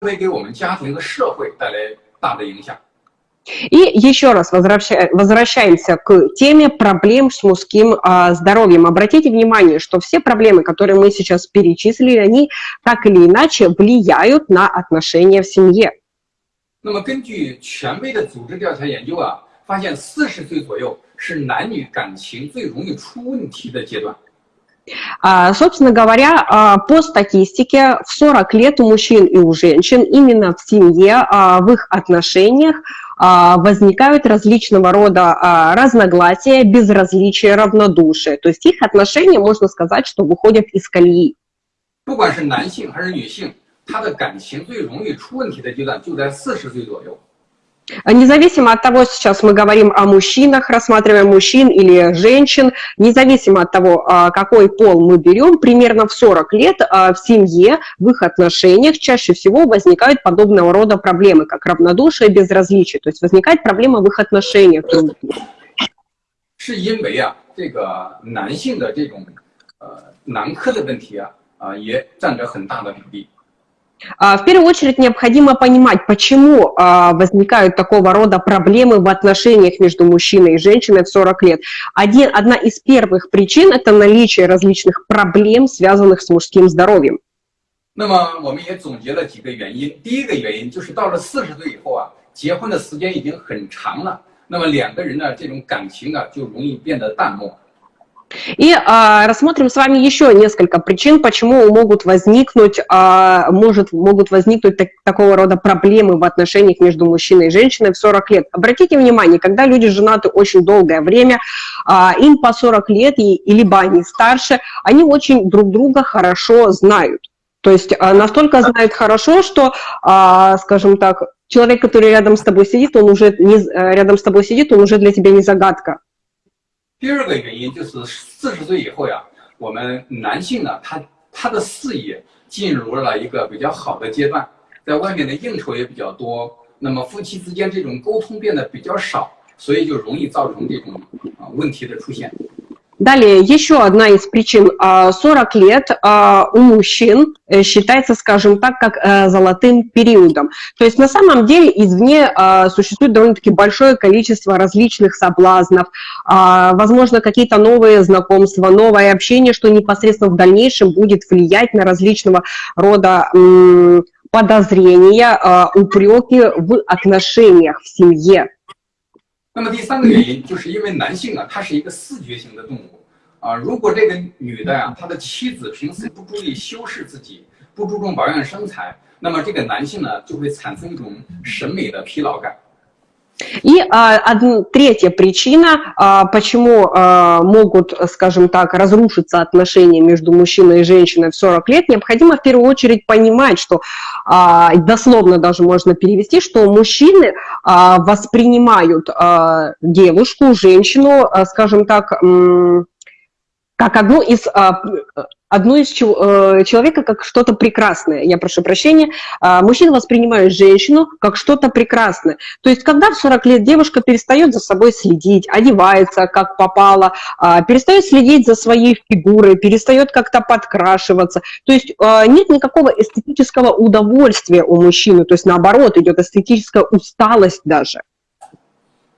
会给我们家庭和社会带来大的影响。И еще раз возвраща, возвращаемся к теме проблем с мужским а, здоровьем. Обратите внимание, что все проблемы, которые мы сейчас перечислили, они так или иначе влияют на отношения в семье. 那么，根据权威的组织调查研究啊，发现四十岁左右是男女感情最容易出问题的阶段。 а, собственно говоря, а, по статистике, в 40 лет у мужчин и у женщин именно в семье, а, в их отношениях возникают различного рода разногласия, безразличия, равнодушие. То есть их отношения, можно сказать, что выходят из колеи. 不管是男性还是女性，他的感情最容易出问题的阶段就在四十岁左右。 Независимо от того, сейчас мы говорим о мужчинах, рассматриваем мужчин или женщин, независимо от того, а, какой пол мы берем, примерно в 40 лет а, в семье, в их отношениях чаще всего возникают подобного рода проблемы, как равнодушие, безразличие. То есть возникает проблема в их отношениях. 是因为啊，这个男性的这种呃男科的问题啊啊也占着很大的比例。 а, в первую очередь необходимо понимать, почему а, возникают такого рода проблемы в отношениях между мужчиной и женщиной в 40 лет. Один, одна из первых причин – это наличие различных проблем, связанных с мужским здоровьем. 那么我们也总结了几个原因。第一个原因就是到了四十岁以后啊，结婚的时间已经很长了，那么两个人的这种感情啊就容易变得淡漠。 И а, рассмотрим с вами еще несколько причин, почему могут возникнуть, а, может, могут возникнуть так, такого рода проблемы в отношениях между мужчиной и женщиной в 40 лет. Обратите внимание, когда люди женаты очень долгое время, а, им по 40 лет, и, и либо они старше, они очень друг друга хорошо знают. То есть а, настолько знают хорошо, что, а, скажем так, человек, который рядом с тобой сидит, он уже не, рядом с тобой сидит, он уже для тебя не загадка. 第二个原因就是四十岁以后呀，我们男性呢，他他的事业进入了一个比较好的阶段，在外面的应酬也比较多，那么夫妻之间这种沟通变得比较少，所以就容易造成这种啊问题的出现。Далее, еще одна из причин. 40 лет у мужчин э, считается, скажем так, как э, золотым периодом. То есть на самом деле извне существует довольно-таки большое количество различных соблазнов, возможно, какие-то новые знакомства, новое общение, что непосредственно в дальнейшем будет влиять на различного рода подозрения, упреки в отношениях в семье. 那么第三个原因，就是因为男性啊，他是一个视觉型的动物啊。如果这个女的呀，他的妻子平时不注意修饰自己，不注重保养身材，那么这个男性呢，就会产生一种审美的疲劳感。И а, одна, третья причина, а, почему а, могут, скажем так, разрушиться отношения между мужчиной и женщиной в 40 лет, необходимо в первую очередь понимать, что а, дословно даже можно перевести, что мужчины а, воспринимают а, девушку, женщину, скажем так, как одну из а, одну из э, человека как что-то прекрасное. Я прошу прощения. А, мужчина воспринимает женщину как что-то прекрасное. То есть, когда в 40 лет девушка перестает за собой следить, одевается как попало, а, перестает следить за своей фигурой, перестает как-то подкрашиваться. То есть, нет никакого эстетического удовольствия у мужчины. То есть, наоборот, идет эстетическая усталость даже.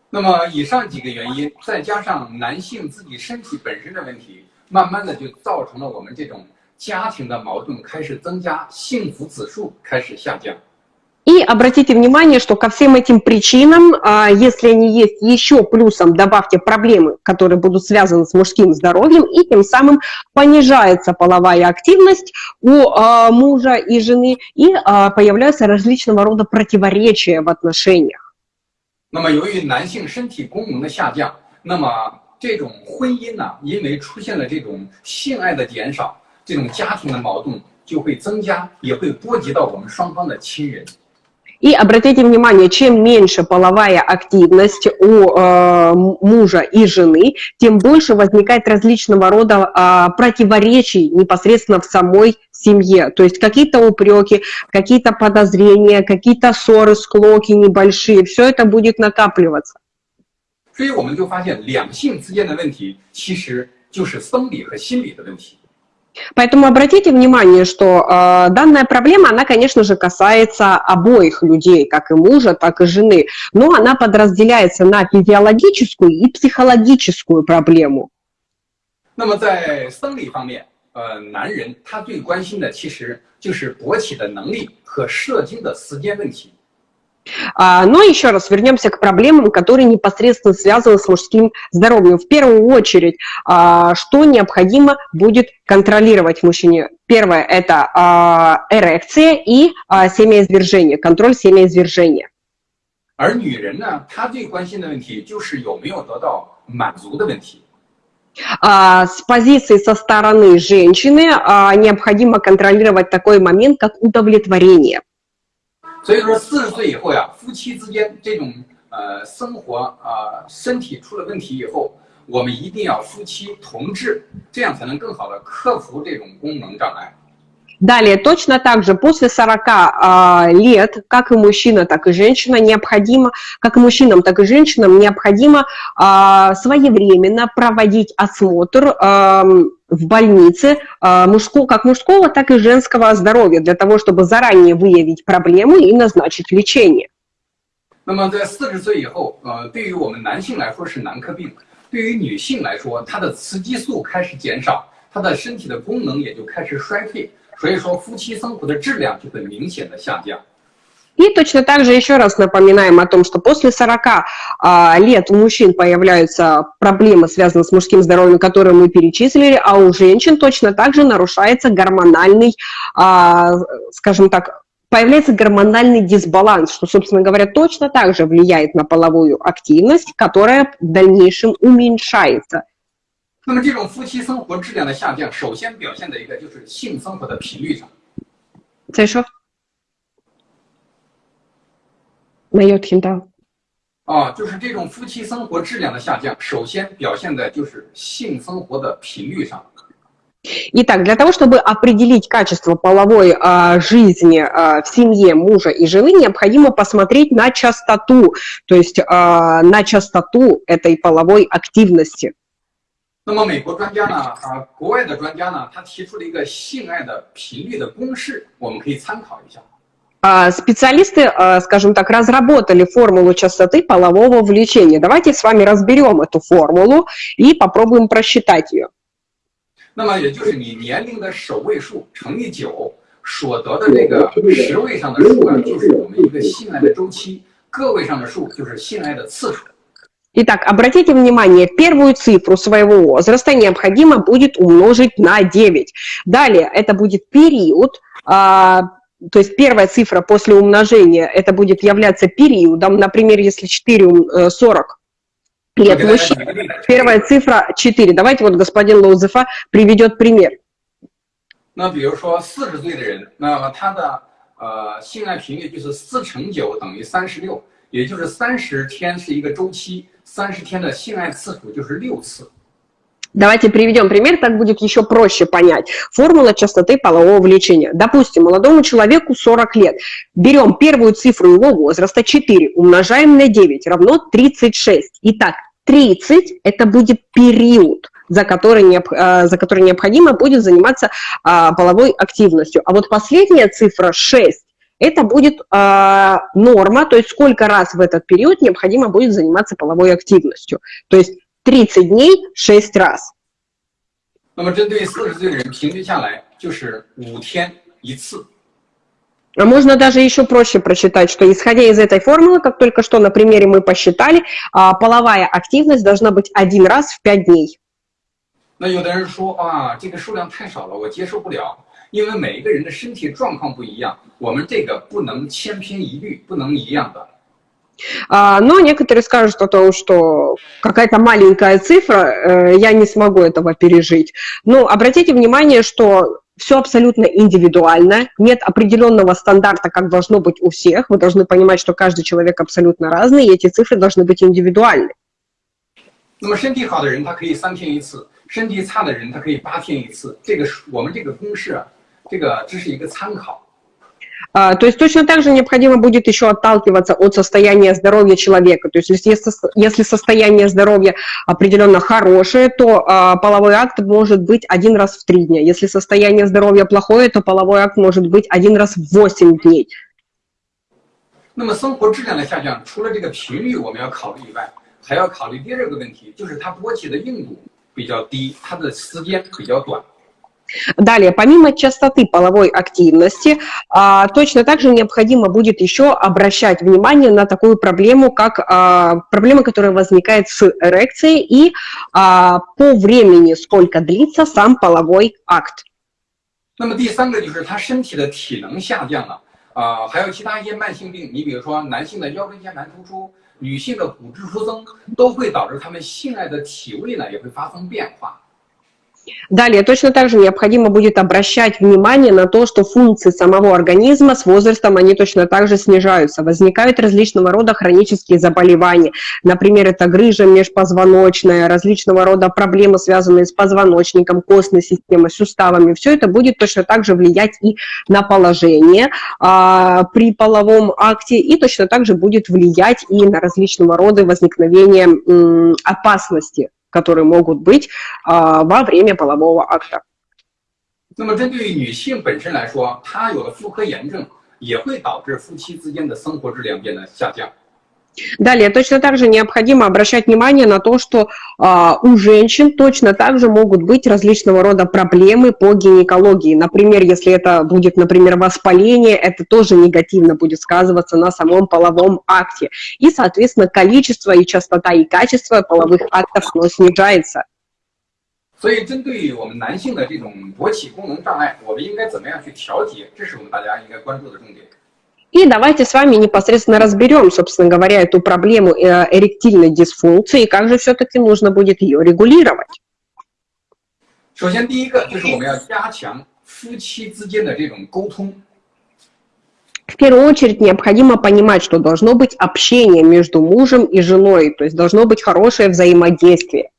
那么以上几个原因，再加上男性自己身体本身的问题，慢慢的就造成了我们这种家庭的矛盾开始增加，幸福指数开始下降。И обратите внимание, что ко всем этим причинам, если они есть еще плюсом, добавьте проблемы, которые будут связаны с мужским здоровьем, и тем самым понижается половая активность у мужа и жены, и появляются различного рода противоречия в отношениях. 那么由于男性身体功能的下降，那么这种婚姻呢，因为出现了这种性爱的减少，这种家庭的矛盾就会增加，也会波及到我们双方的亲人。И обратите внимание, чем меньше половая активность у э, мужа и жены, тем больше возникает различного рода э, противоречий непосредственно в самой семье. То есть какие-то упреки, какие-то подозрения, какие-то ссоры, склоки небольшие, все это будет накапливаться. 所以我们就发现，两性之间的问题其实就是生理和心理的问题。 Поэтому обратите внимание, что э, данная проблема, она, конечно же, касается обоих людей, как и мужа, так и жены, но она подразделяется на физиологическую и психологическую проблему. 那么在生理方面，呃，男人他最关心的其实就是勃起的能力和射精的时间问题。 а, но еще раз вернемся к проблемам, которые непосредственно связаны с мужским здоровьем. В первую очередь, а, что необходимо будет контролировать мужчине? Первое – это а, эрекция и семяизвержение, контроль семяизвержения. 而女人呢，她最关心的问题就是有没有得到满足的问题。а, с позиции со стороны женщины необходимо контролировать такой момент, как удовлетворение. 所以说，四十岁以后呀，夫妻之间这种呃生活啊、呃、身体出了问题以后，我们一定要夫妻同治，这样才能更好的克服这种功能障碍。Далее, точно так же, после 40 э, лет, как и мужчина, так и женщина, необходимо, как и мужчинам, так и женщинам, необходимо э, своевременно проводить осмотр э, в больнице э, мужского, как мужского, так и женского здоровья, для того, чтобы заранее выявить проблему и назначить лечение. 那么在四十岁以后，呃，对于我们男性来说是男科病，对于女性来说，她的雌激素开始减少，她的身体的功能也就开始衰退。所以说，夫妻生活的质量就会明显的下降。 И точно так же еще раз напоминаем о том, что после 40 а, лет у мужчин появляются проблемы, связанные с мужским здоровьем, которые мы перечислили, а у женщин точно так же нарушается гормональный, а, скажем так, появляется гормональный дисбаланс, что, собственно говоря, точно так же влияет на половую активность, которая в дальнейшем уменьшается. 那么这种夫妻生活质量的下降，首先表现在一个就是性生活的频率上。再说， 没有听到。啊，就是这种夫妻生活质量的下降，首先表现在就是性生活的频率上。Итак, для того, чтобы определить качество половой а, жизни а, в семье мужа и жены, необходимо посмотреть на частоту, то есть а, на частоту этой половой активности. 那么美国专家呢？啊，国外的专家呢？他提出了一个性爱的频率的公式，我们可以参考一下。 Специалисты, скажем так, разработали формулу частоты полового влечения. Давайте с вами разберем эту формулу и попробуем просчитать ее. 那么也就是你年龄的首位数乘以九，所得的这个十位上的数啊，就是我们一个性爱的周期；个位上的数就是性爱的次数。Итак, обратите внимание, первую цифру своего возраста необходимо будет умножить на 9. Далее это будет период, а, то есть первая цифра после умножения, это будет являться периодом, например, если 4, 40 э, лет мужчина, первая цифра 4. Давайте вот господин Лоузефа приведет пример. 那比如说四十岁的人，那么他的呃性爱频率就是四乘九等于三十六，也就是三十天是一个周期。30天的性爱次数就是六次。 Давайте приведем пример, так будет еще проще понять. Формула частоты полового влечения. Допустим, молодому человеку 40 лет. Берем первую цифру его возраста, 4, умножаем на 9, равно 36. Итак, 30 – это будет период, за который, э, за который необходимо будет заниматься а, половой активностью. А вот последняя цифра 6 это будет э, норма, то есть сколько раз в этот период необходимо будет заниматься половой активностью. То есть 30 дней 6 раз. 那么针对四十岁的人，平均下来就是五天一次。А можно даже еще проще прочитать, что исходя из этой формулы, как только что на примере мы посчитали, половая активность должна быть один раз в 5 дней. 那有的人说啊，这个数量太少了，我接受不了。因为每一个人的身体状况不一样，我们这个不能千篇一律，不能一样的。 Но некоторые скажут о том, что какая-то маленькая цифра, я не смогу этого пережить. Но обратите внимание, что все абсолютно индивидуально, нет определенного стандарта, как должно быть у всех. Вы должны понимать, что каждый человек абсолютно разный, и эти цифры должны быть индивидуальны. 那么身体好的人，他可以三天一次；身体差的人，他可以八天一次。这个我们这个公式啊，这个只是一个参考。 А, то есть точно так же необходимо будет еще отталкиваться от состояния здоровья человека. То есть если, если состояние здоровья определенно хорошее, то а, половой акт может быть один раз в три дня. Если состояние здоровья плохое, то половой акт может быть один раз в восемь дней. 那么生活质量的下降，除了这个频率我们要考虑以外，还要考虑第二个问题，就是它勃起的硬度比较低，它的时间比较短。 Далее, помимо частоты половой активности, а, точно так же необходимо будет еще обращать внимание на такую проблему, как а, проблема, которая возникает с эрекцией и а, по времени, сколько длится сам половой акт. 那么第三个就是他身体的体能下降了啊、呃，还有其他一些慢性病，你比如说男性的腰椎间盘突出，女性的骨质疏松，都会导致他们性爱的体位呢也会发生变化。 Далее, точно так же необходимо будет обращать внимание на то, что функции самого организма с возрастом, они точно так же снижаются. Возникают различного рода хронические заболевания. Например, это грыжа межпозвоночная, различного рода проблемы, связанные с позвоночником, костной системой, суставами. Все это будет точно так же влиять и на положение а, при половом акте, и точно так же будет влиять и на различного рода возникновение м, опасности которые могут быть а, во время полового акта. 那么，针对于女性本身来说，她有了妇科炎症，也会导致夫妻之间的生活质量变得下降。 Далее, точно так же необходимо обращать внимание на то, что э, у женщин точно так же могут быть различного рода проблемы по гинекологии. Например, если это будет, например, воспаление, это тоже негативно будет сказываться на самом половом акте. И, соответственно, количество и частота и качество половых актов оно снижается. 所以，针对我们男性的这种勃起功能障碍，我们应该怎么样去调节？这是我们大家应该关注的重点。 и давайте с вами непосредственно разберем, собственно говоря, эту проблему э, эректильной дисфункции и как же все-таки нужно будет ее регулировать. 首先，第一个就是我们要加强夫妻之间的这种沟通。В первую очередь необходимо понимать, что должно быть общение между мужем и женой, то есть должно быть хорошее взаимодействие.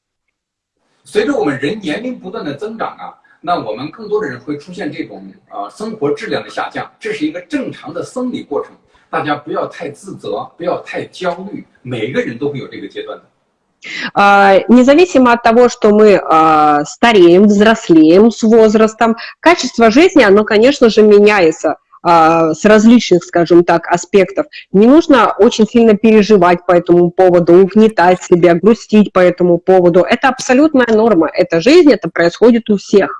随着我们人年龄不断的增长啊， 那我们更多的人会出现这种呃生活质量的下降，这是一个正常的生理过程，大家不要太自责，不要太焦虑，每个人都会有这个阶段的。Независимо от того, что мы стареем, взрослеем с возрастом, качество жизни, оно, конечно же, меняется с различных, скажем так, аспектов. Не нужно очень сильно переживать по этому поводу, угнетать себя, грустить по этому поводу. Это абсолютная норма, это жизнь, это происходит у всех.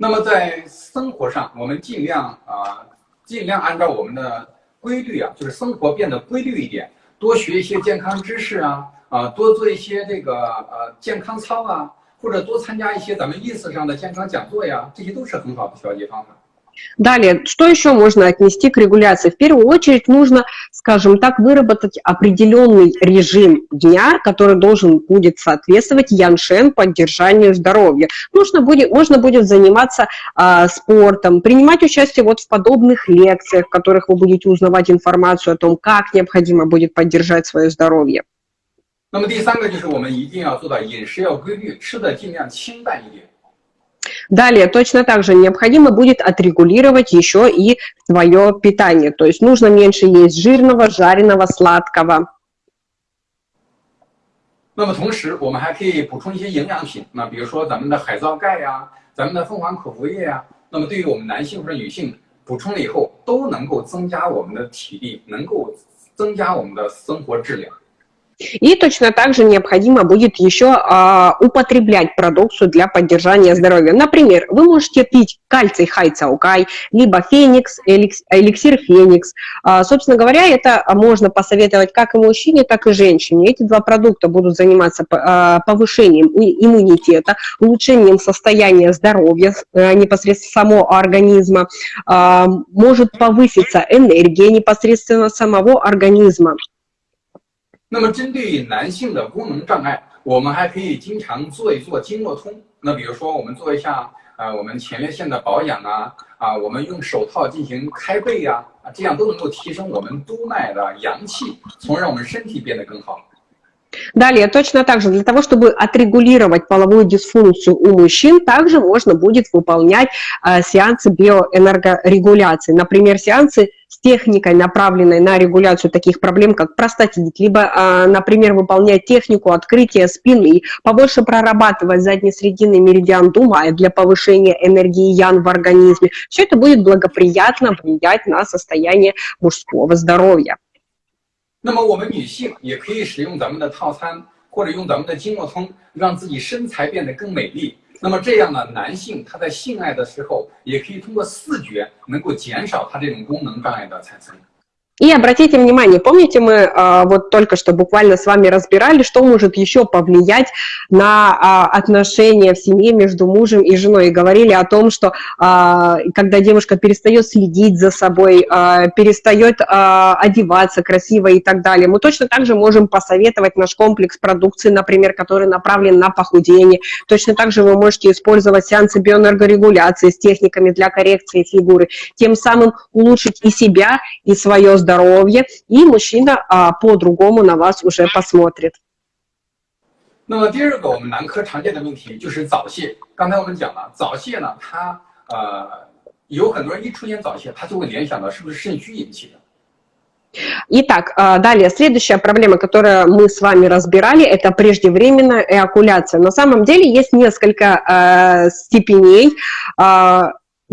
那么在生活上，我们尽量啊，尽量按照我们的规律啊，就是生活变得规律一点，多学一些健康知识啊，啊，多做一些这个呃健康操啊，或者多参加一些咱们意识上的健康讲座呀，这些都是很好的调节方法。Далее, что еще можно отнести к регуляции? В первую очередь нужно, скажем так, выработать определенный режим дня, который должен будет соответствовать яншен поддержанию здоровья. Нужно будет, можно будет заниматься а, спортом, принимать участие вот в подобных лекциях, в которых вы будете узнавать информацию о том, как необходимо будет поддержать свое здоровье. 那么第三个就是我们一定要做到饮食要规律，吃的尽量清淡一点。 Далее, точно так же необходимо будет отрегулировать еще и свое питание. То есть нужно меньше есть жирного, жареного, сладкого. 那么同时，我们还可以补充一些营养品，那比如说咱们的海藻钙呀，咱们的凤凰口服液呀。那么对于我们男性或者女性补充了以后，都能够增加我们的体力，能够增加我们的生活质量。 и точно так же необходимо будет еще а, употреблять продукцию для поддержания здоровья. Например, вы можете пить кальций хайцаукай, либо феникс, эликсир феникс. А, собственно говоря, это можно посоветовать как и мужчине, так и женщине. Эти два продукта будут заниматься а, повышением иммунитета, улучшением состояния здоровья а, непосредственно самого организма. А, может повыситься энергия непосредственно самого организма. 那么，针对男性的功能障碍，我们还可以经常做一做经络通。那比如说，我们做一下啊，我们前列腺的保养啊，啊，我们用手套进行开背呀，啊，这样都能够提升我们督脉的阳气，从而让我们身体变得更好。 Далее, точно так же, для того, чтобы отрегулировать половую дисфункцию у мужчин, также можно будет выполнять э, сеансы биоэнергорегуляции. Например, сеансы с техникой, направленной на регуляцию таких проблем, как простатит, либо, э, например, выполнять технику открытия спины, побольше прорабатывать задне-срединный меридиан Думая для повышения энергии Ян в организме. Все это будет благоприятно влиять на состояние мужского здоровья. 那么我们女性也可以使用咱们的套餐，或者用咱们的经络通，让自己身材变得更美丽。 那么这样呢，男性他在性爱的时候，也可以通过视觉能够减少他这种功能障碍的产生。И обратите внимание, помните, мы а, вот только что буквально с вами разбирали, что может еще повлиять на а, отношения в семье между мужем и женой. И говорили о том, что а, когда девушка перестает следить за собой, а, перестает а, одеваться красиво и так далее, мы точно так же можем посоветовать наш комплекс продукции, например, который направлен на похудение. Точно так же вы можете использовать сеансы биоэнергорегуляции с техниками для коррекции фигуры, тем самым улучшить и себя, и свое здоровье здоровье, и мужчина а, по-другому на вас уже посмотрит. 那么第二个我们男科常见的问题就是早泄。刚才我们讲了，早泄呢，它呃有很多人一出现早泄，他就会联想到是不是肾虚引起的。Итак, далее, следующая проблема, которую мы с вами разбирали, это преждевременная эякуляция. На самом деле есть несколько э, степеней э,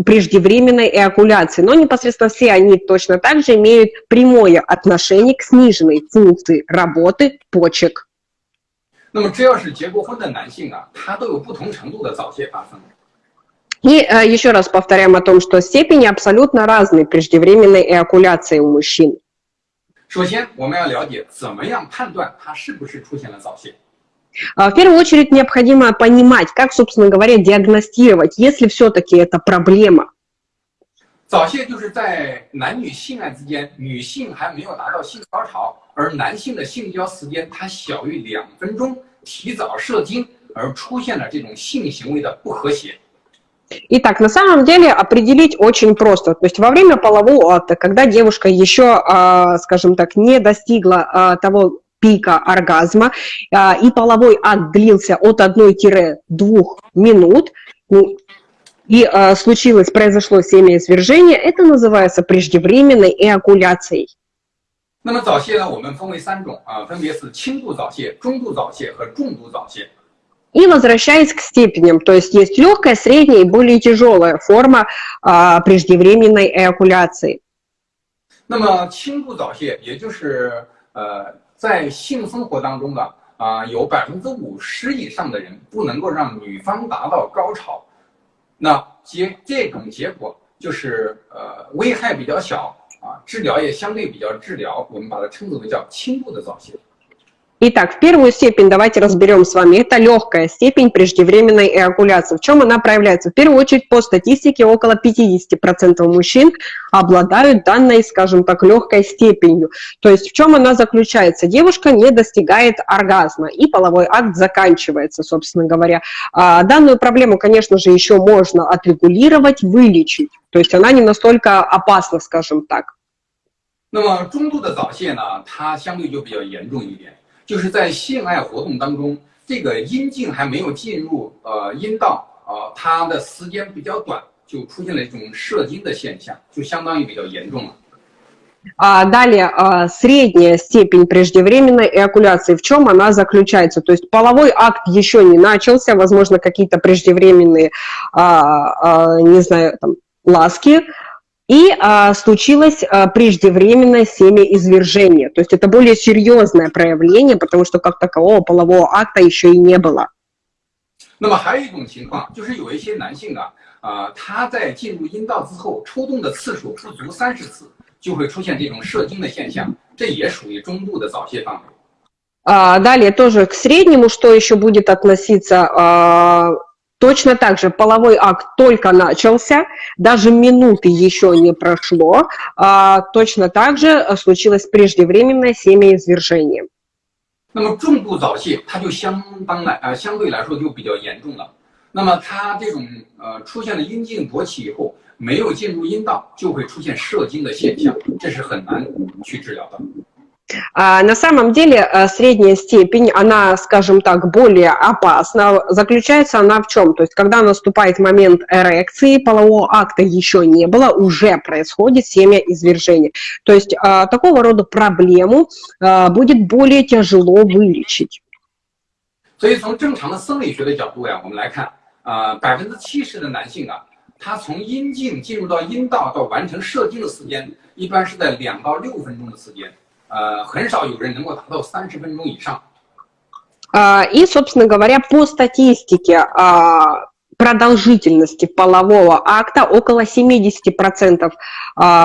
преждевременной эякуляции, но непосредственно все они точно так же имеют прямое отношение к сниженной функции работы почек. 那么只要是结过婚的男性啊，他都有不同程度的早泄发生。И э, еще раз повторяем о том, что степени абсолютно разные преждевременной эякуляции у мужчин. 首先，我们要了解怎么样判断他是不是出现了早泄。 в первую очередь необходимо понимать, как, собственно говоря, диагностировать, если все-таки это проблема. 早泄就是在男女性爱之间，女性还没有达到性高潮，而男性的性交时间它小于两分钟，提早射精而出现了这种性行为的不和谐。Итак, на самом деле определить очень просто. То есть во время полового акта, когда девушка еще, скажем так, не достигла того пика оргазма, и половой акт длился от 1-2 минут, и случилось, произошло семяизвержение, это называется преждевременной эякуляцией. 那么早泄呢，我们分为三种啊，分别是轻度早泄、中度早泄和重度早泄。И возвращаясь к степеням, то есть есть легкая, средняя и более тяжелая форма а, преждевременной эякуляции. 那么轻度早泄，也就是呃 在性生活当中的啊，有百分之五十以上的人不能够让女方达到高潮，那结这种结果就是呃危害比较小啊，治疗也相对比较治疗，我们把它称之为叫轻度的早泄。Итак, в первую степень давайте разберем с вами. Это легкая степень преждевременной эякуляции. В чем она проявляется? В первую очередь, по статистике, около 50% мужчин обладают данной, скажем так, легкой степенью. То есть в чем она заключается? Девушка не достигает оргазма, и половой акт заканчивается, собственно говоря. А данную проблему, конечно же, еще можно отрегулировать, вылечить. То есть она не настолько опасна, скажем так. 那么中度的早泄呢，它相对就比较严重一点。 就是在性爱活动当中，这个阴茎还没有进入呃阴道啊，它的时间比较短，就出现了一种射精的现象，就相当于比较严重了。А далее, а, средняя степень преждевременной эякуляции, в чем она заключается? То есть половой акт еще не начался, возможно, какие-то преждевременные, а, не знаю, там, ласки, и а, случилось а, преждевременное семяизвержение. То есть это более серьезное проявление, потому что как такового полового акта еще и не было. 那么还有一种情况，就是有一些男性啊，啊、呃，他在进入阴道之后，抽动的次数不足三十次，就会出现这种射精的现象，这也属于中度的早泄范围。А, далее тоже к среднему, что еще будет относиться, а, Точно так же половой акт только начался, даже минуты еще не прошло, а, точно так же случилось преждевременное семяизвержение. 那么重度早泄，它就相当来啊、呃，相对来说就比较严重了。那么它这种呃出现了阴茎勃起以后，没有进入阴道，就会出现射精的现象，这是很难去治疗的。 А, на самом деле а, средняя степень, она, скажем так, более опасна. Заключается она в чем? То есть, когда наступает момент эрекции, полового акта еще не было, уже происходит семя извержения. То есть, а, такого рода проблему будет более тяжело вылечить. 所以从正常的生理学的角度呀，我们来看，呃，百分之七十的男性啊，他从阴茎进入到阴道到完成射精的时间，一般是在两到六分钟的时间。 很少有人能够达到三十分钟以上。И, собственно говоря, по статистике продолжительности полового акта около 70%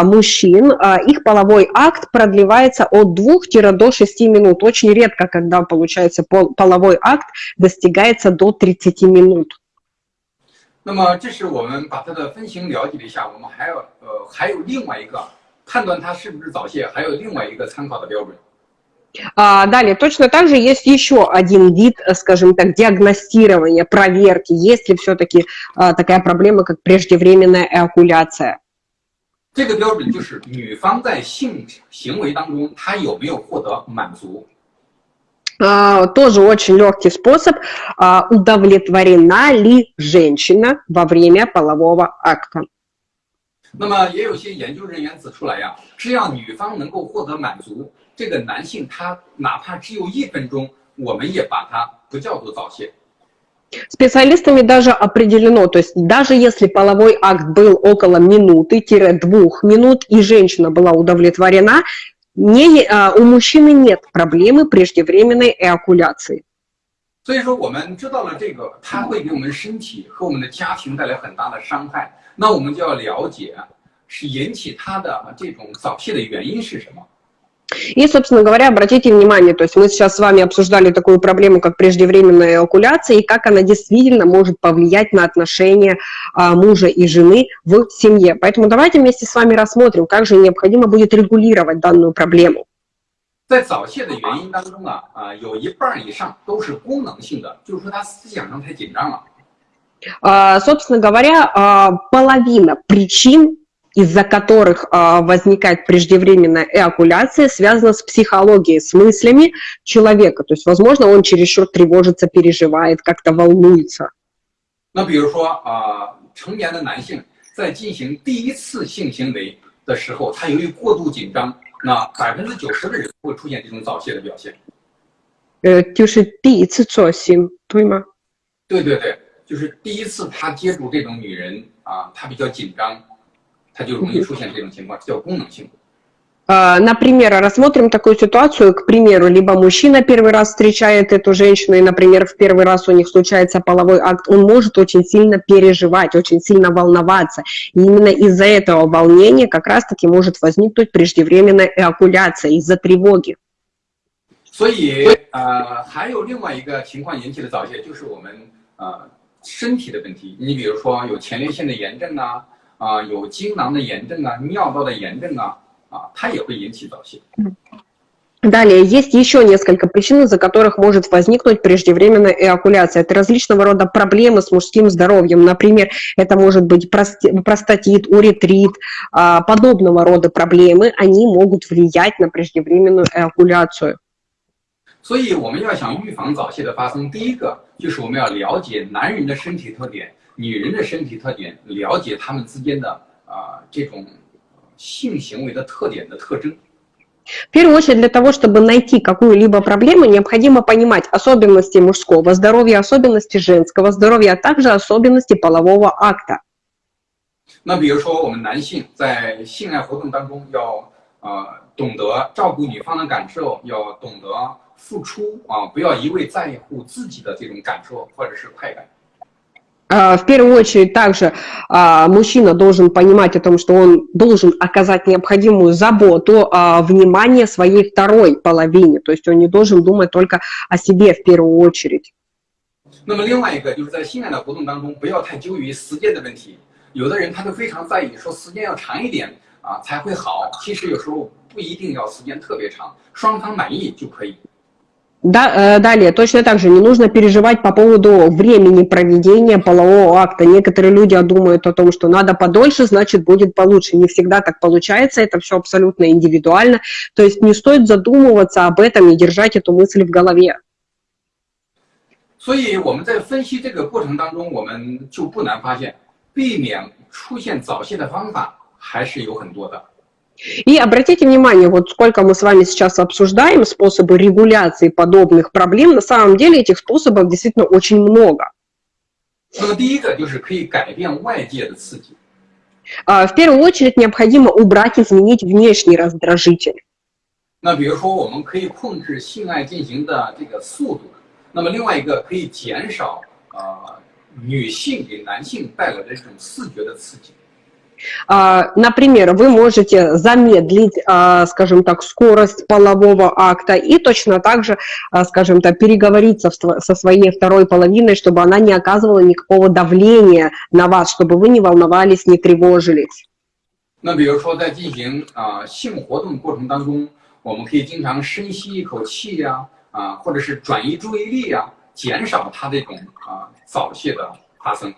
мужчин, их половой акт продлевается от 2 до 6 минут. Очень редко, когда, получается, половой акт достигается до 30 минут. 那么，这是我们把它的分型了解了一下，我们还有呃还有另外一个 判断它是不是早泄，还有另外一个参考的标准。А, далее, точно так же есть еще один вид, скажем так, диагностирования, проверки, есть ли все-таки а, такая проблема, как преждевременная эокуляция. 这个标准就是女方在性行为当中，她有没有获得满足。Uh, тоже очень легкий способ, uh, удовлетворена ли женщина во время полового акта. 那么也有些研究人员指出来呀，只要女方能够获得满足，这个男性他哪怕只有一分钟，我们也把它不叫做早泄。Специалистами даже определено, то есть даже если половой акт был около минуты-двух минут и женщина была удовлетворена, не, а, у мужчины нет проблемы преждевременной эокуляции. 所以说，我们知道了这个，它会给我们身体和我们的家庭带来很大的伤害。 那我们就要了解，是引起它的这种早泄的原因是什么。И, собственно говоря, обратите внимание, то есть мы сейчас с вами обсуждали такую проблему, как преждевременная эвакуляция, и как она действительно может повлиять на отношения а, мужа и жены в семье. Поэтому давайте вместе с вами рассмотрим, как же необходимо будет регулировать данную проблему. 在早泄的原因当中啊，啊，有一半以上都是功能性的，就是说他思想上太紧张了。 Uh, собственно говоря, uh, половина причин, из-за которых uh, возникает преждевременная эокуляция, связана с психологией, с мыслями человека. То есть, возможно, он чересчур тревожится, переживает, как-то волнуется. 那比如说啊，成年的男性在进行第一次性行为的时候，他由于过度紧张。那百分之九十的人会出现这种早泄的表现。呃，就是第一次做性，对吗？对对对， 就是第一次他接触这种女人啊，他比较紧张，他就容易出现这种情况，叫功能性。Например, рассмотрим такую ситуацию, к примеру, либо мужчина первый раз встречает эту женщину, и, например, в первый раз у них случается половой акт, он может очень сильно переживать, очень сильно волноваться. И именно из-за этого волнения как раз-таки может возникнуть преждевременная эокуляция из-за тревоги. 所以，呃，还有另外一个情况引起的早泄，就是我们呃 身体的问题。你比如说有前列腺的炎症啊，啊、呃、有精囊的炎症啊，尿道的炎症啊，а, Далее, есть еще несколько причин, из-за которых может возникнуть преждевременная эокуляция. Это различного рода проблемы с мужским здоровьем. Например, это может быть простатит, уретрит, а, подобного рода проблемы. Они могут влиять на преждевременную эокуляцию. 所以我们要想预防早泄的发生，第一个 就是我们要了解男人的身体特点、女人的身体特点，了解他们之间的啊、呃、这种性行为的特点的特征。В первую очередь, для того, чтобы найти какую-либо проблему, необходимо понимать особенности мужского здоровья, особенности женского здоровья, а также особенности полового акта. 那比如说，我们男性在性爱活动当中要呃懂得照顾女方的感受，要懂得 付出啊，不要一味在乎自己的这种感受或者是快感。в первую очередь также мужчина должен понимать о том, что он должен оказать необходимую заботу, внимание своей второй половине. То есть он не должен думать только о себе в первую очередь. 那么另外一个就是在性爱的活动当中，不要太纠于时间的问题。有的人他都非常在意，说时间要长一点啊才会好。其实有时候不一定要时间特别长，双方满意就可以。 Да, э, далее, точно так же не нужно переживать по поводу времени проведения полового акта. Некоторые люди думают о том, что надо подольше, значит будет получше. Не всегда так получается, это все абсолютно индивидуально. То есть не стоит задумываться об этом и держать эту мысль в голове. 所以我们在分析这个过程当中，我们就不难发现，避免出现早泄的方法还是有很多的。 и обратите внимание, вот сколько мы с вами сейчас обсуждаем способы регуляции подобных проблем, на самом деле этих способов действительно очень много. В первую очередь необходимо убрать, изменить внешний раздражитель. 那比如说，我们可以控制性爱进行的这个速度。那么另外一个可以减少呃女性给男性带来的这种视觉的刺激。 а, например, вы можете замедлить, а, скажем так, скорость полового акта и точно так же, а, скажем так, переговориться со своей второй половиной, чтобы она не оказывала никакого давления на вас, чтобы вы не волновались, не тревожились. 那比如说，在进行啊、呃、性活动过程当中，我们可以经常深吸一口气呀、啊，啊，或者是转移注意力呀、啊，减少它这种啊早泄的发生。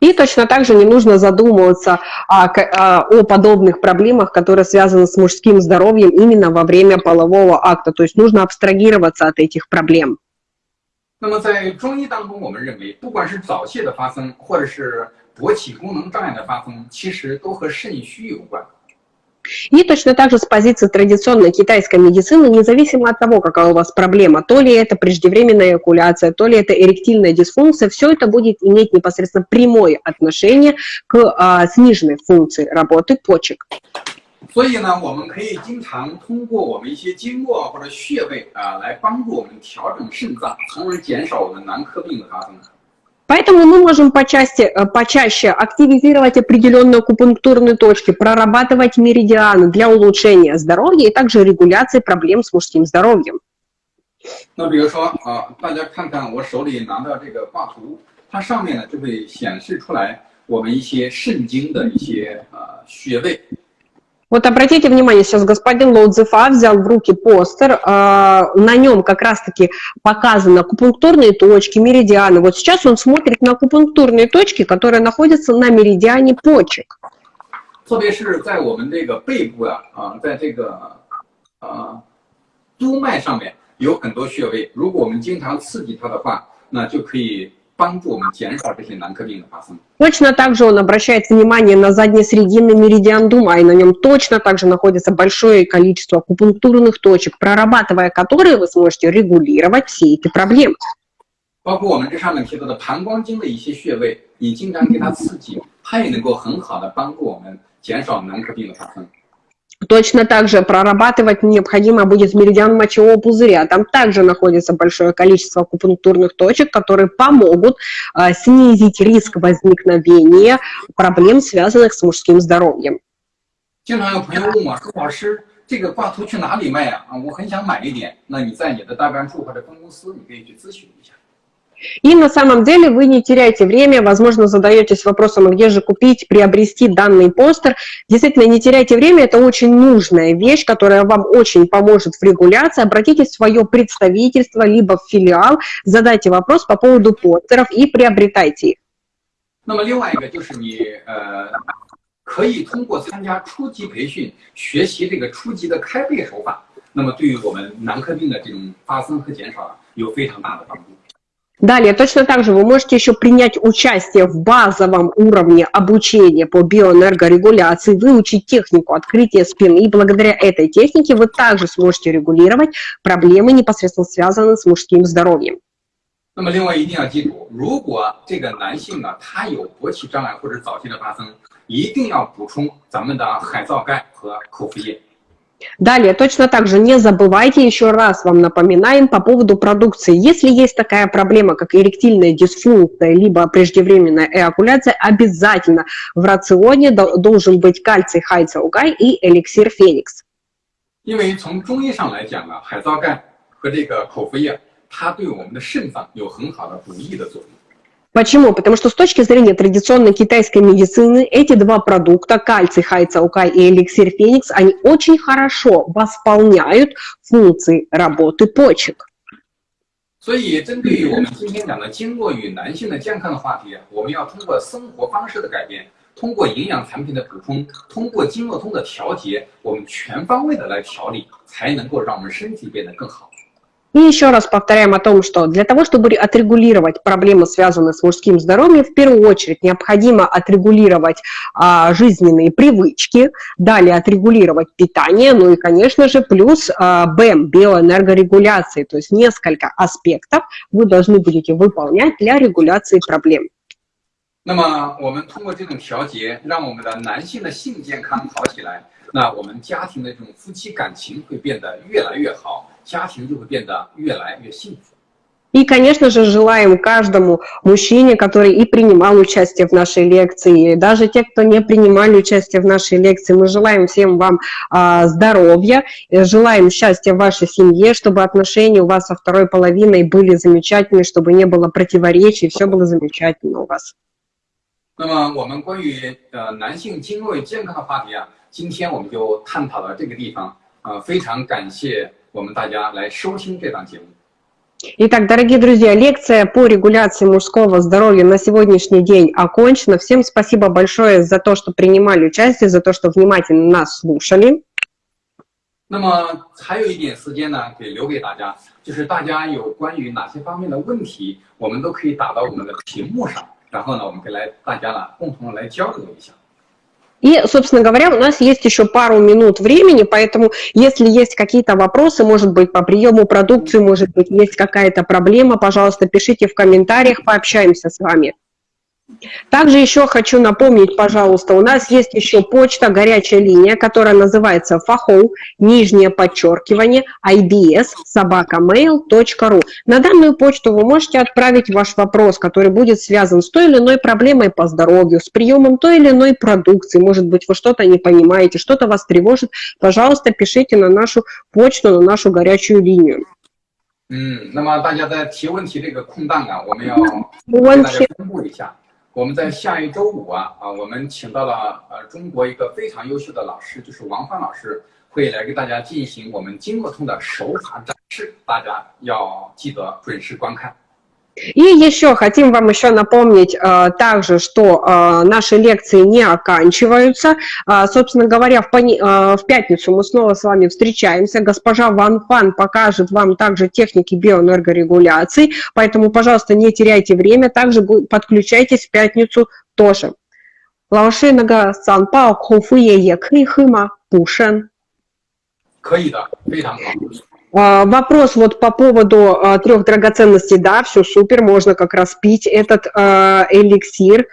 и точно так же не нужно задумываться о, о подобных проблемах, которые связаны с мужским здоровьем именно во время полового акта. То есть нужно абстрагироваться от этих проблем. 那么在中医当中，我们认为，不管是早泄的发生，或者是勃起功能障碍的发生，其实都和肾虚有关。 и точно так же с позиции традиционной китайской медицины, независимо от того, какая у вас проблема, то ли это преждевременная эякуляция, то ли это эректильная дисфункция, все это будет иметь непосредственно прямое отношение к а, сниженной функции работы почек. 所以呢，我们可以经常通过我们一些经络或者穴位啊，来帮助我们调整肾脏，从而减少我们男科病的发生。 Поэтому мы можем почаще, э, почаще активизировать определенные акупунктурные точки, прорабатывать меридианы для улучшения здоровья и также регуляции проблем с мужским здоровьем. 那比如说啊，大家看看我手里拿的这个挂图，它上面呢就会显示出来我们一些肾经的一些呃穴位。 вот обратите внимание, сейчас господин Лоудзефа взял в руки постер, э, на нем как раз-таки показаны акупунктурные точки, меридианы. Вот сейчас он смотрит на акупунктурные точки, которые находятся на меридиане почек. 特别是在我们这个背部啊，啊，在这个啊督脉上面有很多穴位，如果我们经常刺激它的话，那就可以 帮助我们减少这些男科病的发生。Точно так же он обращает внимание на заднесрединный меридиан Дума, и на нем точно так же находится большое количество акупунктурных точек, прорабатывая которые вы сможете регулировать все эти проблемы. 包括我们这上面提到的膀胱经的一些穴位，你经常给它刺激，它也能够很好的帮助我们减少男科病的发生。 Точно так же прорабатывать необходимо будет меридиан мочевого пузыря. Там также находится большое количество акупунктурных точек, которые помогут а, снизить риск возникновения проблем, связанных с мужским здоровьем. 经常有朋友问我说：“老师，这个挂图去哪里卖啊？啊，我很想买一点。那你在你的大干处或者分公司，你可以去咨询一下。” И на самом деле вы не теряете время, возможно, задаетесь вопросом, а где же купить, приобрести данный постер. Действительно, не теряйте время, это очень нужная вещь, которая вам очень поможет в регуляции. Обратитесь в свое представительство, либо в филиал, задайте вопрос по поводу постеров и приобретайте их. 那么另外一个就是你呃，可以通过参加初级培训，学习这个初级的开背手法，那么对于我们男科病的这种发生和减少啊，有非常大的帮助。 Далее, точно так же вы можете еще принять участие в базовом уровне обучения по биоэнергорегуляции, выучить технику открытия спины, и благодаря этой технике вы также сможете регулировать проблемы, непосредственно связанные с мужским здоровьем. 那么，另外一定要记住，如果这个男性呢，他有勃起障碍或者早期的发生，一定要补充咱们的海藻钙和口服液。 Далее, точно так же не забывайте, еще раз вам напоминаем по поводу продукции. Если есть такая проблема, как эректильная дисфункция, либо преждевременная эякуляция, обязательно в рационе должен быть кальций хайцаугай и эликсир феникс. 因为从中医上来讲啊，海藻钙和这个口服液，它对我们的肾脏有很好的补益的作用。 Почему? Потому что с точки зрения традиционной китайской медицины эти два продукта, кальций хайцаукай и эликсир феникс, они очень хорошо восполняют функции работы почек. 所以，针对于我们今天讲的经络与男性的健康的话题，我们要通过生活方式的改变，通过营养产品的补充，通过经络通的调节，我们全方位的来调理，才能够让我们身体变得更好。 И еще раз повторяем о том, что для того, чтобы отрегулировать проблемы, связанные с мужским здоровьем, в первую очередь необходимо отрегулировать а, жизненные привычки, далее отрегулировать питание, ну и, конечно же, плюс а, БЭМ, биоэнергорегуляции, то есть несколько аспектов вы должны будете выполнять для регуляции проблем. 那么，我们通过这种调节，让我们的男性的性健康好起来，那我们家庭的这种夫妻感情会变得越来越好， 家庭就会变得越来越幸福。 И, конечно же, желаем каждому мужчине, который и принимал участие в нашей лекции, и даже те, кто не принимали участие в нашей лекции, мы желаем всем вам а, здоровья, э, желаем счастья в вашей семье, чтобы отношения у вас со второй половиной были замечательные, чтобы не было противоречий, все было замечательно у вас. 那么，我们关于呃男性经络与健康的话题啊，今天我们就探讨到这个地方。呃，非常感谢 我们大家来收听这档节目。 Итак, дорогие друзья, лекция по регуляции мужского здоровья на сегодняшний день окончена. Всем спасибо большое за то, что принимали участие, за то, что внимательно нас слушали. 那么还有一点时间呢，可以留给大家，就是大家有关于哪些方面的问题，我们都可以打到我们的屏幕上，然后呢，我们可以来大家呢共同来交流一下。 И, собственно говоря, у нас есть еще пару минут времени, поэтому если есть какие-то вопросы, может быть, по приему продукции, может быть, есть какая-то проблема, пожалуйста, пишите в комментариях, пообщаемся с вами. Также еще хочу напомнить, пожалуйста, у нас есть еще почта, горячая линия, которая называется фахоу, нижнее подчеркивание, ibs, собакамейл.ру. На данную почту вы можете отправить ваш вопрос, который будет связан с той или иной проблемой по здоровью, с приемом той или иной продукции. Может быть, вы что-то не понимаете, что-то вас тревожит. Пожалуйста, пишите на нашу почту, на нашу горячую линию. 嗯，那么大家在提问题这个空档啊，我们要没给大家问题。公布一下。 我们在下一周五啊啊，我们请到了呃中国一个非常优秀的老师，就是王芳老师，会来给大家进行我们经络通的手法展示，大家要记得准时观看。И еще хотим вам еще напомнить э, также, что э, наши лекции не оканчиваются. А, собственно говоря, в, пони- э, в пятницу мы снова с вами встречаемся. Госпожа Ван Фан покажет вам также техники биоэнергорегуляции, поэтому, пожалуйста, не теряйте время, также бу- подключайтесь в пятницу тоже. 老师，那个散报口服液也可以喝吗？补肾。可以的，非常好。 А, Вопрос вот по поводу а, трех драгоценностей, да, все супер, можно как раз пить этот а, эликсир.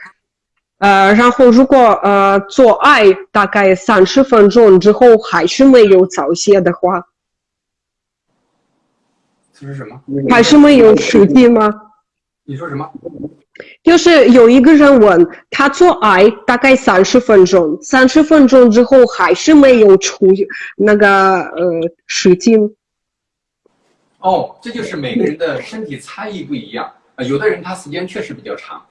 А, 然后如果呃做爱大概三十分钟之后还是没有早泄的话，这是什么？还是没有实际吗？你说什么？就是有一个人问他做爱大概三十分钟，三十分钟之后还是没有出那个呃实际。 哦，这就是每个人的身体差异不一样啊、有的人他时间确实比较长，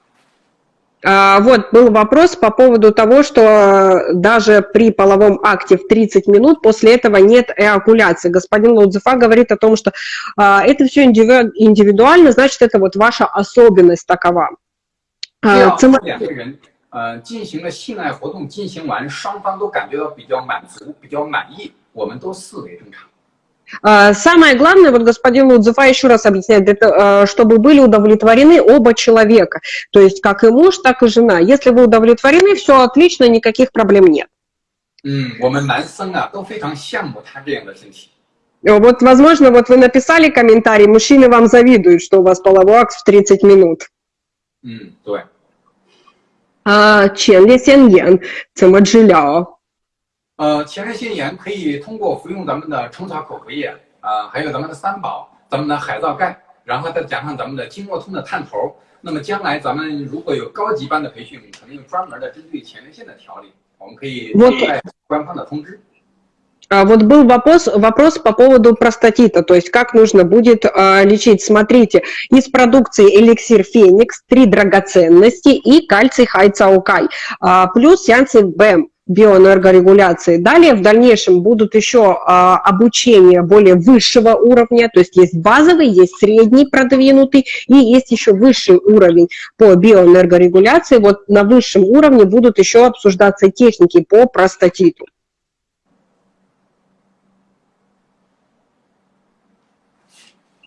А, Вот был вопрос по поводу того, что э, даже при половом акте в 30 минут после этого нет эякуляции. Господин Лудзефа говорит о том, что а, это все индивидуально, значит, это вот ваша особенность такова. 只 А, 要 цема- 两个人呃进行了性爱活动，进行完双方都感觉到比较满足、比较满意，我们都视为正常。 а, самое главное, вот господин Лудзефа еще раз объясняет, а, чтобы были удовлетворены оба человека, то есть как и муж, так и жена. Если вы удовлетворены, все отлично, никаких проблем нет. Э, вот, возможно, вот вы написали комментарий, мужчины вам завидуют, что у вас половой акт в 30 минут. Mm, Чен Ли Сен Ян, Цимаджиляо. 呃，前列腺炎可以通过服用咱们的虫草口服液啊、还有咱们的三宝、咱们的海藻钙，然后再加上咱们的经络通的探头。那么将来咱们如果有高级班的培训，可能有专门的针对前列腺的调理，我们可以我期待官方的通知。 А, Вот был вопрос, вопрос по поводу простатита, то есть как нужно будет а, лечить. Смотрите, из продукции эликсир Феникс, три драгоценности и кальций хайцаукай, а, плюс сеансы БЭМ. биоэнергорегуляции. Далее в дальнейшем будут еще а, обучения более высшего уровня, то есть есть базовый, есть средний продвинутый и есть еще высший уровень по биоэнергорегуляции. Вот на высшем уровне будут еще обсуждаться техники по простатиту.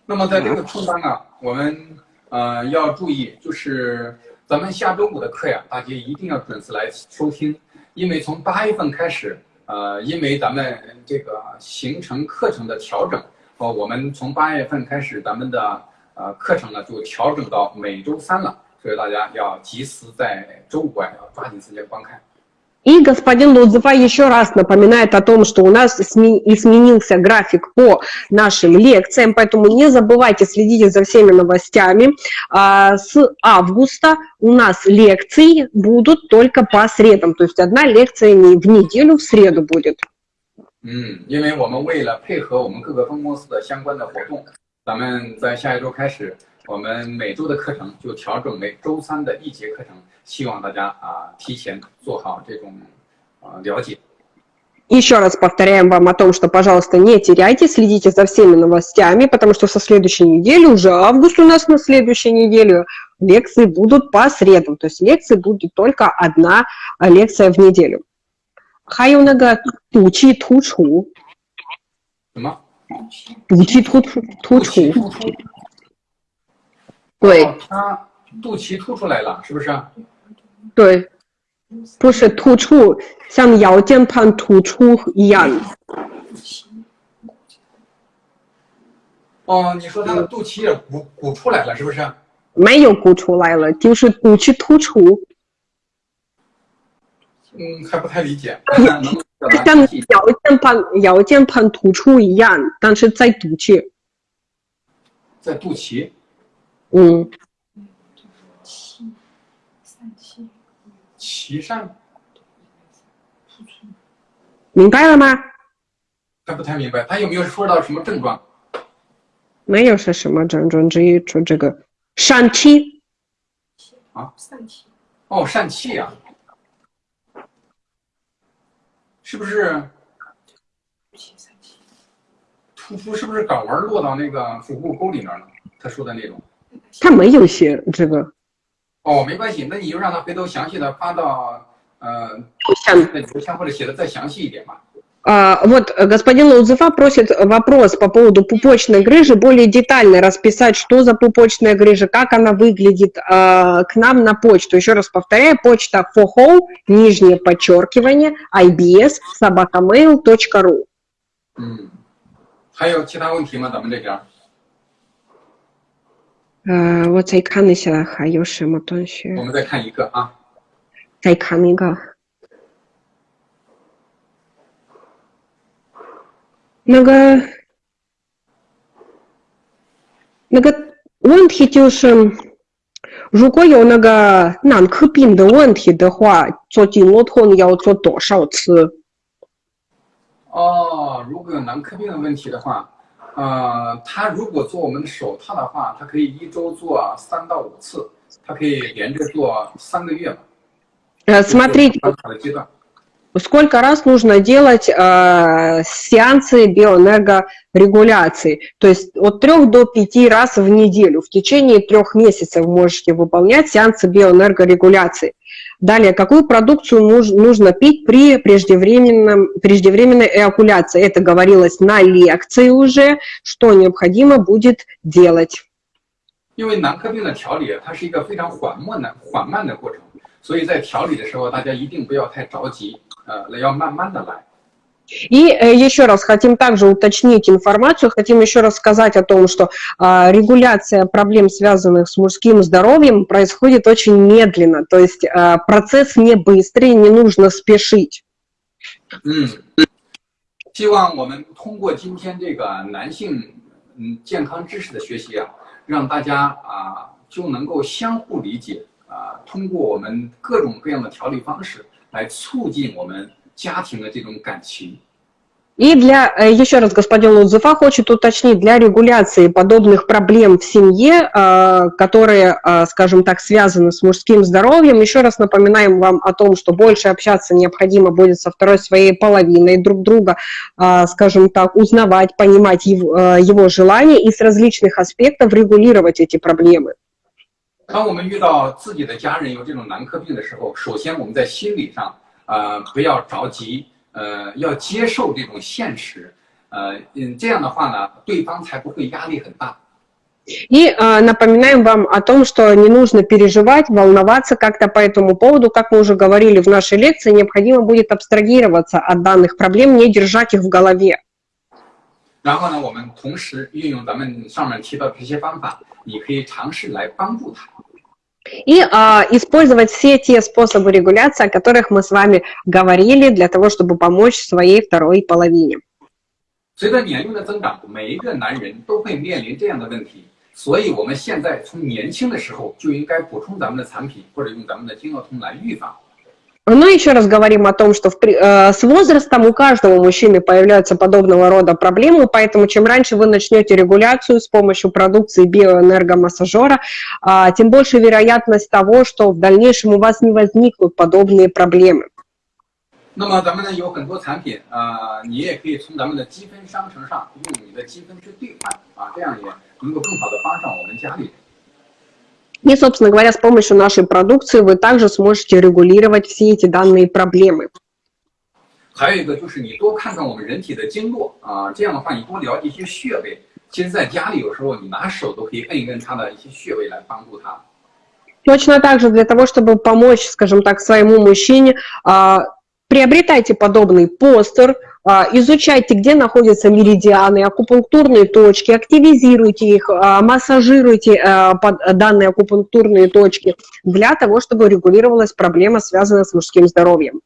那么在这个空当啊，我们呃要注意，就是咱们下周五的课呀，大家一定要准时来收听， 因为从八月份开始，呃，因为咱们这个行程课程的调整，哦，我们从八月份开始，咱们的呃课程呢就调整到每周三了，所以大家要及时在周五啊要抓紧时间观看。И господин Лудзефа еще раз напоминает о том, что у нас изменился график по нашим лекциям, поэтому не забывайте, следите за всеми новостями. А, с августа у нас лекции будут только по средам, то есть одна лекция не в неделю, в среду будет. 嗯，因为我们为了配合我们各个分公司的相关的活动，咱们在下一周开始， 我们每周的课程就调整为周三的一节课程。希望大家啊提前做好这种啊了解。Еще раз повторяем вам о том, что, пожалуйста, не теряйте, следите за всеми новостями, потому что со следующей недели, уже август у нас на следующей неделе, лекции будут по средам. То есть лекции будет только одна лекция в неделю. 还有那个肚 对。他肚脐凸出来了，是不是？对，不是突出，像腰间盘突出一样。哦，你说他的肚脐也鼓鼓出来了，是不是？没有鼓出来了，就是肚脐突出。嗯，还不太理解。像腰间盘腰间盘突出一样，但是在肚脐。在肚脐。嗯。脐疝，明白了吗？他不太明白，他有没有说到什么症状？没有是什么症状，只有说这个疝气。啊，疝气。哦，疝气呀，是不是？突出是不是睾丸落到那个腹股沟里面了？他说的那种。他没有写这个。哦，没关系，那你就让他回头详细的发到呃邮箱或者写的再详细一点嘛。А, вот господин Лаузефа просит вопрос по поводу пупочной грыжи, более детально расписать, что за пупочная грыжа, как она выглядит, а, к нам на почту. Еще раз повторяю, почта foho, нижнее подчеркивание, ibs, собакamail.ru. 嗯，还有其他问题吗？咱们这边？ 呃，我再看一下还有什么东西。我们再看一个啊。再看一个。那个，那个问题就是，如果有那个男科病的问题的话，做经络痛要做多少次？哦，如果有男科病的问题的话。呃，他如果做我们的手套的话，他可以一周做三到五次，他可以连着做三个月嘛。Э, смотрите, сколько раз нужно делать э, сеансы биоэнергорегуляции. То есть от трех до пяти раз в неделю. В течение трех месяцев можете выполнять сеансы биоэнергорегуляции. Далее, какую продукцию нужно пить при преждевременном, преждевременной эякуляции? Это говорилось на лекции уже, что необходимо будет делать. 因为男科病的调理，它是一个非常缓慢的、缓慢的过程，所以在调理的时候，大家一定不要太着急，呃，要慢慢的来。 и э, еще раз хотим также уточнить информацию, хотим еще раз сказать о том, что а, регуляция проблем, связанных с мужским здоровьем, происходит очень медленно, то есть а, процесс не быстрый, не нужно спешить. 嗯，希望我们通过今天这个男性嗯健康知识的学习啊，让大家啊就能够相互理解啊，通过我们各种各样的调理方式来促进我们家庭的这种感情。 И для, э, еще раз, господин Лудзуфа хочет уточнить, для регуляции подобных проблем в семье, э, которые, э, скажем так, связаны с мужским здоровьем, еще раз напоминаем вам о том, что больше общаться необходимо будет со второй своей половиной, друг друга, скажем так, узнавать, понимать его, его желания и с различных аспектов регулировать эти проблемы. 当我们遇到自己的家人有这种男科病的时候，首先我们在心理上， 呃，不要着急，呃，要接受这种现实，呃，嗯，这样的话呢，对方才不会压力很大。И э, напоминаем вам о том, что не нужно переживать, волноваться как-то по этому поводу. Как мы уже говорили в нашей лекции, необходимо будет абстрагироваться от данных проблем, не держать их в голове. 然后呢，我们同时运用咱们上面提到这些方法，你可以尝试来帮助他。 и а, использовать все те способы регуляции, о которых мы с вами говорили, для того, чтобы помочь своей второй половине. 随着年龄的增长，每一个男人都会面临这样的问题，所以我们现在从年轻的时候就应该补充咱们的产品，或者用咱们的精药通来预防。 Но еще раз говорим о том, что в, э, с возрастом у каждого мужчины появляются подобного рода проблемы, поэтому чем раньше вы начнете регуляцию с помощью продукции биоэнергомассажера, э, тем больше вероятность того, что в дальнейшем у вас не возникнут подобные проблемы. 那么咱们呢有很多产品啊、呃，你也可以从咱们的积分商城上用你的积分去兑换啊，这样也能够更好的帮上我们家里人。 и, собственно говоря, с помощью нашей продукции вы также сможете регулировать все эти данные проблемы. 还有一个就是你多看看我们人体的经络啊，这样的话你多了解一些穴位。其实，在家里有时候你拿手都可以摁一摁它的一些穴位来帮助它。Точно так же для того, чтобы помочь, скажем так, своему мужчине, приобретайте подобный постер, а, изучайте, где находятся меридианы, акупунктурные точки, активизируйте их, а, массажируйте а, данные акупунктурные точки для того, чтобы регулировалась проблема, связанная с мужским здоровьем.